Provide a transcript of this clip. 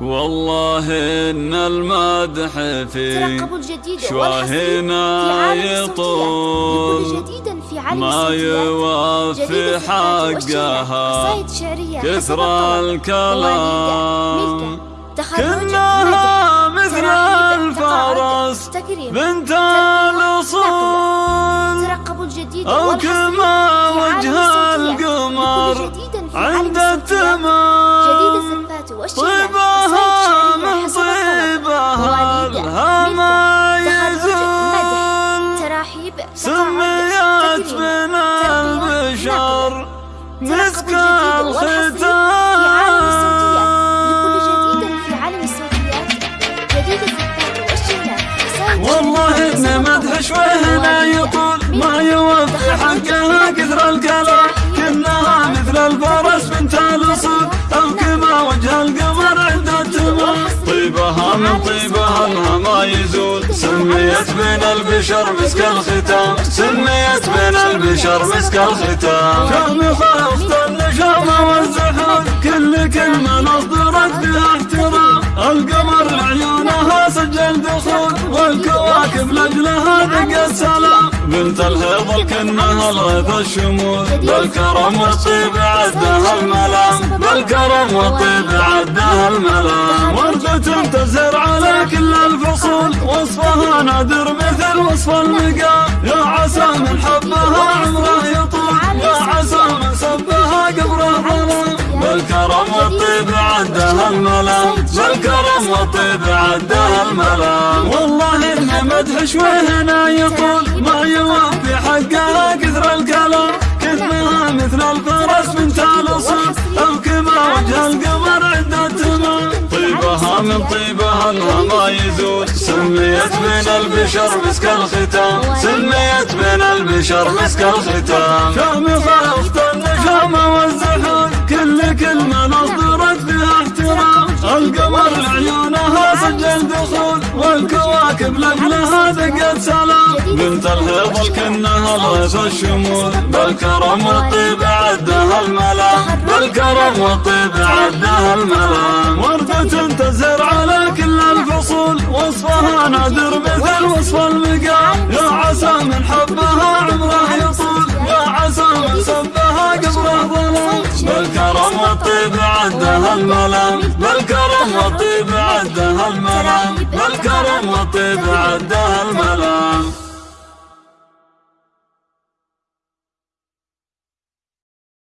والله إن المدح في شواهنا يطول ما يوفي حقها كثر الكلام. كلها مثل الفرس. بنت الاصول أو كما وجه القمر سميت من البشر مسك الختام. والله ابن مدح شوية لا يطول ما يوفي حقها كثر الكلام. كلها مثل الفرس بنت الأصول. أو كما وجه القمر عند التمام. طيبها من طيبها ما يزول. سميت بين البشر مسك الختام سميت بين البشر مسك الختام. شام خافت النشامة والزحول كل كلمة نصدرت بها احترام. القمر لعيونها سجل دخول والكواكب لاجلها دق السلام. بنت الهيض الكنها الغيث الشمول بالكرم والطيب عدها الملام. بالكرم والطيب عدها الملام. وردة تزهر على كل وصف المقام يا عسى من حبها عمره يطول يا عسى من سبها قبره ظلام بالكرم والطيب عدها الملام بالكرم والطيب عدها الملام والله إن مدح شويهنا يطول ما يوفي حقها كثر الكلام. كثرها مثل الفرس من الاصول أو كما وجه القمر عند التمام. طيبها من طيبها الهما يزول. سميت بين البشر مسك الختام سميت بين البشر مسك الختام شامي خافت النشامة والزحول كل كلمة نصدرت فيها احترام. القمر لعيونها سجل دخول. والكواكب لاجلها دقت سلام بنت الهيض الكنها الغيث الشمول. بالكرم والطيب عدها الملام بالكرم والطيب عدها الملام وردة تزهر على كل الفصول. وصفها نادر مثل وصف المقام يا عسى من حبها عمره يطول. يا عسى من سبها قبره ظلام بالكرم والطيب عدها الملام والطيب